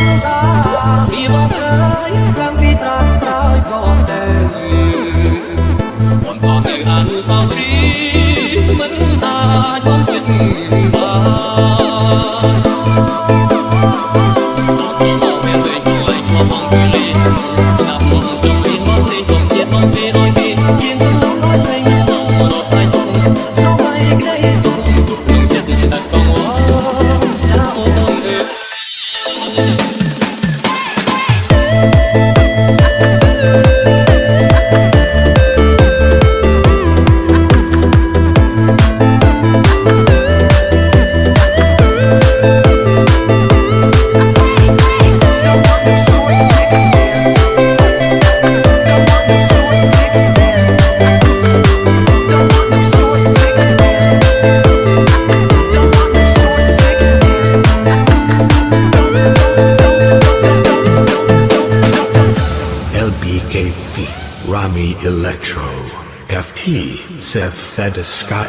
Hãy subscribe cho kênh Ghiền Mì Gõ Để không bỏ lỡ những video hấp dẫn LBK FT Seth Fedeskai.